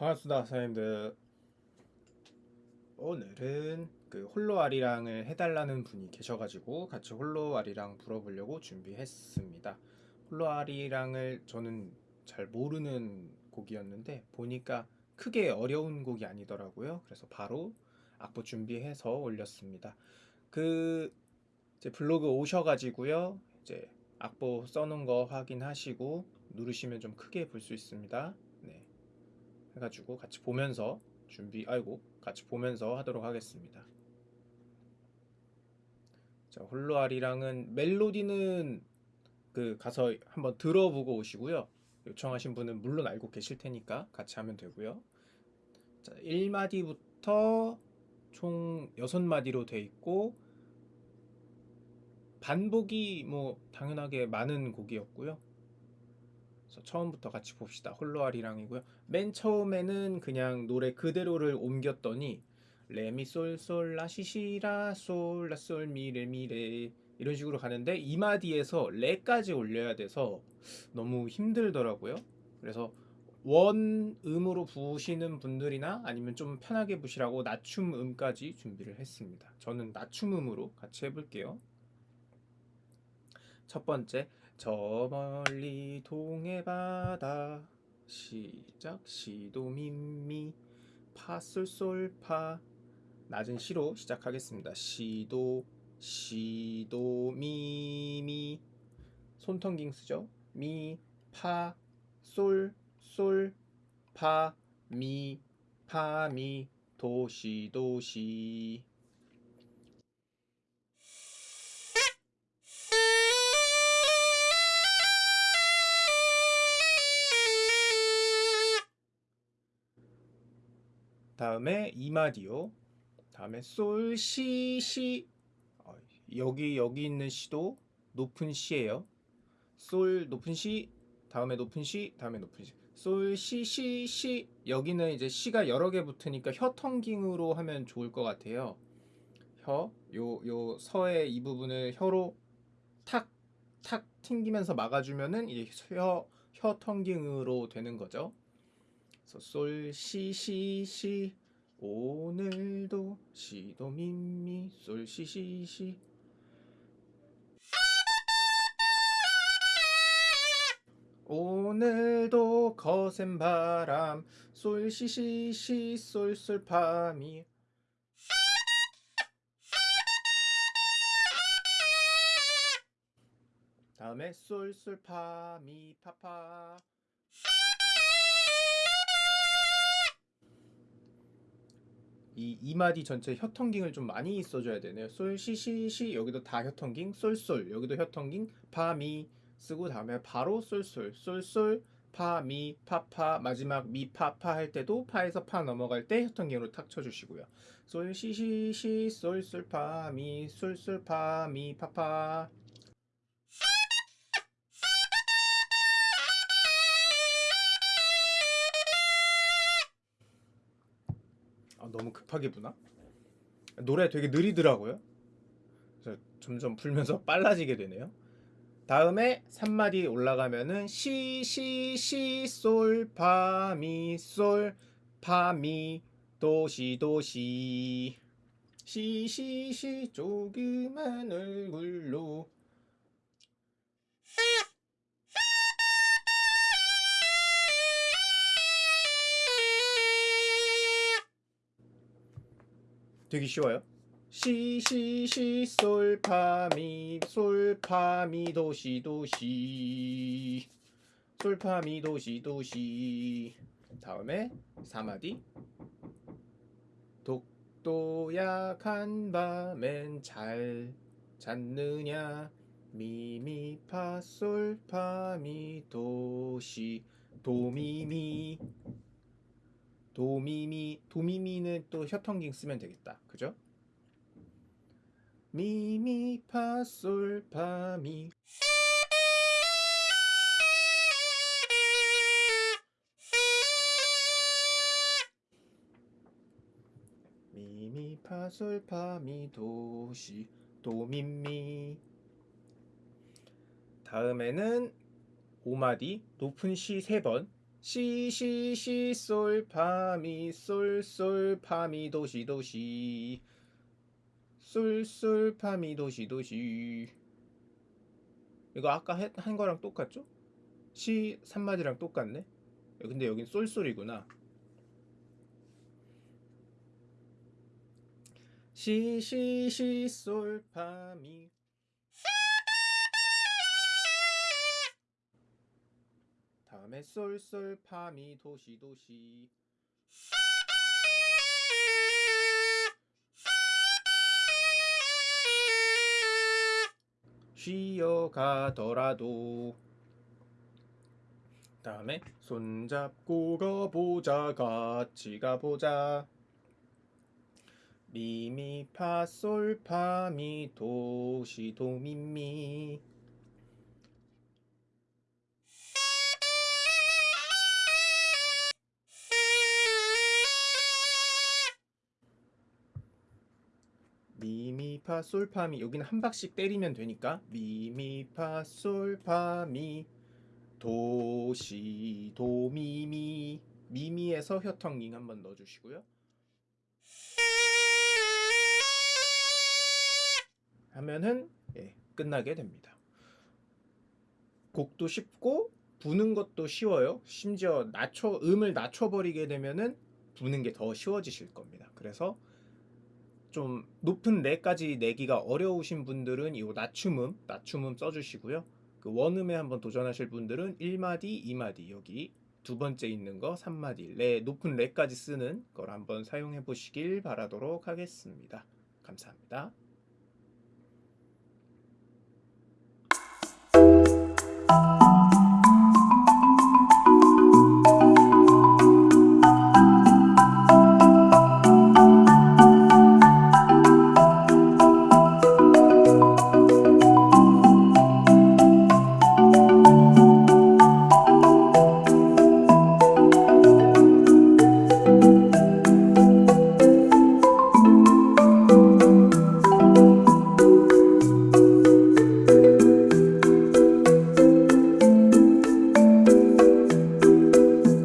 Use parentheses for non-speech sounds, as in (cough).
반갑습니다 사장님들. 오늘은 그 홀로 아리랑을 해달라는 분이 계셔가지고 같이 홀로 아리랑 불어보려고 준비했습니다. 홀로 아리랑을 저는 잘 모르는 곡이었는데 보니까 크게 어려운 곡이 아니더라고요. 그래서 바로 악보 준비해서 올렸습니다. 그 이제 블로그 오셔가지고요 이제 악보 써놓은 거 확인하시고 누르시면 좀 크게 볼 수 있습니다. 네. 해가지고 같이 보면서 준비 아이고 같이 보면서 하도록 하겠습니다. 자 홀로아리랑은 멜로디는 그 가서 한번 들어보고 오시고요. 요청하신 분은 물론 알고 계실 테니까 같이 하면 되고요. 자 1마디부터 총 6마디로 돼 있고 반복이 뭐 당연하게 많은 곡이었고요 그래서 처음부터 같이 봅시다. 홀로아리랑이고요. 맨 처음에는 그냥 노래 그대로를 옮겼더니 레미 솔솔 라 시시라 솔 라 솔 미레 미레 이런 식으로 가는데 이마디에서 레까지 올려야 돼서 너무 힘들더라고요. 그래서 원 음으로 부시는 분들이나 아니면 좀 편하게 부시라고 낮춤 음까지 준비를 했습니다. 저는 낮춤 음으로 같이 해볼게요. 첫 번째 저 멀리 동해 바다. 시작. 시도미미 파솔솔파. 낮은 시로 시작하겠습니다. 시도 시도 미미 손텅깅 쓰죠. 미 파 솔 솔 파 미 파미. 도시 도시 다음에 이마디오 다음에 솔, 시, 시. 어, 여기 여기 있는 시도 높은 시예요. 솔 높은 시 다음에 높은 시 다음에 높은 시. 솔, 시, 시, 시. 여기는 이제 시가 여러 개 붙으니까 혀텅깅으로 하면 좋을 것 같아요. 혀, 요, 요 서의 이 부분을 혀로 탁, 탁 튕기면서 막아주면은 이제 혀, 혀 텅깅으로 되는 거죠 솔, 시, 시, 시. 오늘도 시도 미미. 솔, 시, 시, 시. 오늘도 거센 바람. 솔, 시, 시, 시, 솔, 솔, 파미 다음에 솔, 솔, 파, 미, 파, 파 이 이마디 전체 혀텅깅을 좀 많이 써줘야 되네요. 솔, 시, 시, 시 여기도 다 혀텅깅, 솔, 솔 여기도 혀텅깅, 파, 미 쓰고 다음에 바로 솔, 솔, 솔, 솔, 파, 미, 파, 파 마지막 미, 파, 파 할 때도 파에서 파 넘어갈 때 혀텅깅으로 탁 쳐주시고요. 솔, 시, 시, 시, 솔, 솔, 파, 미, 솔, 솔, 파, 미, 파, 파 너무 급하게 부나? 노래 되게 느리더라고요. 그래서 점점 불면서 (laughs) 빨라지게 되네요. 다음에 3마디 올라가면은 시, 시, 시, 솔, 파, 미, 솔, 파, 미, 도시, 도시. 시, 시, 시, 조그만 얼굴로. 되게 쉬워요. 시, 시, 시, 솔, 파, 미, 솔, 파, 미, 도, 시, 도, 시. 솔, 파, 미, 도, 시, 도, 시. 다음에 4마디. 독도야 간밤에 잘 잤느냐. 미, 미, 파, 솔, 파, 미, 도, 시, 도, 미, 미. 도미미 도미미는 또 혀텅깅 쓰면 되겠다. 그죠? 미미 파솔 파미. 미미 파솔 파미 도시 도미미. 다음에는 오마디 높은 시 3번 시시시 솔파미 솔솔 파미 도시 도시. 솔솔 파미 도시 도시. 이거 아까 했- 한 거랑 똑같죠? 시 3마디랑 똑같네? 근데 여긴 솔솔이구나. 시시시 솔파미 다음에 솔솔 파미 도시 도시. 쉬어가더라도. 다음에 손잡고 가보자 같이 가보자. 미미파솔파미 도시 도미미 미미파 솔파미 여기는 한 박씩 때리면 되니까 미미파 솔파미 도시 도미미 미미에서 혀텅잉 한번 넣어주시고요. 하면은 예, 끝나게 됩니다. 곡도 쉽고 부는 것도 쉬워요. 심지어 낮춰 음을 낮춰버리게 되면은 부는 게 더 쉬워지실 겁니다. 그래서 좀 높은 레까지 내기가 어려우신 분들은 이 낮춤음, 낮춤음 써주시고요. 그 원음에 한번 도전하실 분들은 1마디, 2마디 여기 두 번째 있는 거 3마디 레 높은 레까지 쓰는 걸 한번 사용해 보시길 바라도록 하겠습니다. 감사합니다.